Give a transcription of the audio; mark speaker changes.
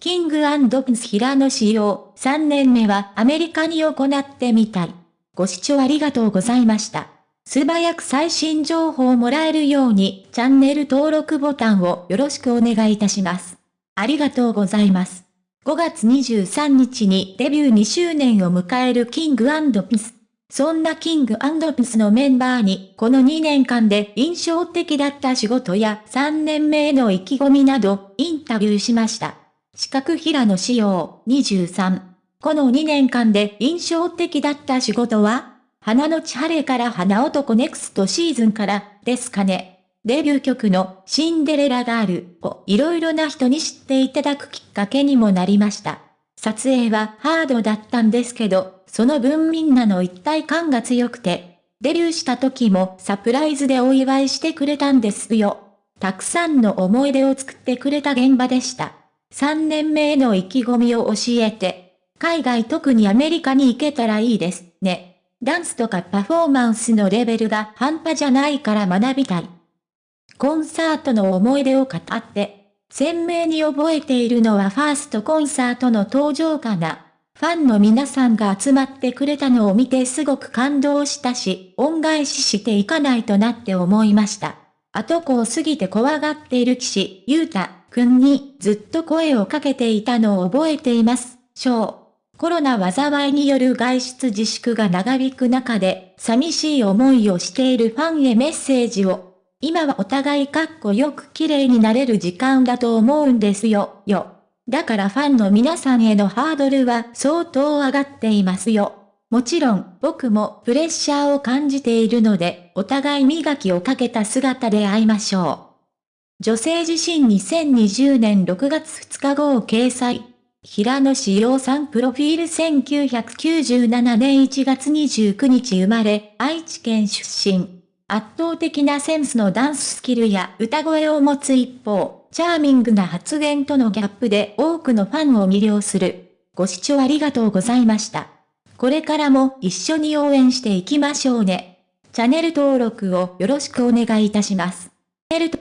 Speaker 1: キングプンス平野仕様、3年目はアメリカに行ってみたい。ご視聴ありがとうございました。素早く最新情報をもらえるように、チャンネル登録ボタンをよろしくお願いいたします。ありがとうございます。5月23日にデビュー2周年を迎えるキングプンス。そんなキングプンスのメンバーに、この2年間で印象的だった仕事や3年目への意気込みなど、インタビューしました。四角平野仕様23。この2年間で印象的だった仕事は花の千晴れから花男ネクストシーズンからですかね。デビュー曲のシンデレラガールをいろいろな人に知っていただくきっかけにもなりました。撮影はハードだったんですけど、その分みんなの一体感が強くて、デビューした時もサプライズでお祝いしてくれたんですよ。たくさんの思い出を作ってくれた現場でした。3年目への意気込みを教えて、海外特にアメリカに行けたらいいですね。ダンスとかパフォーマンスのレベルが半端じゃないから学びたい。コンサートの思い出を語って、鮮明に覚えているのはファーストコンサートの登場かな。ファンの皆さんが集まってくれたのを見てすごく感動したし、恩返ししていかないとなって思いました。後子を過ぎて怖がっている騎士、ゆうた、くんにずっと声をかけていたのを覚えています。小。コロナ災いによる外出自粛が長引く中で、寂しい思いをしているファンへメッセージを。今はお互いかっこよく綺麗になれる時間だと思うんですよ、よ。だからファンの皆さんへのハードルは相当上がっていますよ。もちろん、僕もプレッシャーを感じているので、お互い磨きをかけた姿で会いましょう。女性自身2020年6月2日号掲載。平野志陽さんプロフィール1997年1月29日生まれ、愛知県出身。圧倒的なセンスのダンススキルや歌声を持つ一方、チャーミングな発言とのギャップで多くのファンを魅了する。ご視聴ありがとうございました。これからも一緒に応援していきましょうね。チャンネル登録をよろしくお願いいたします。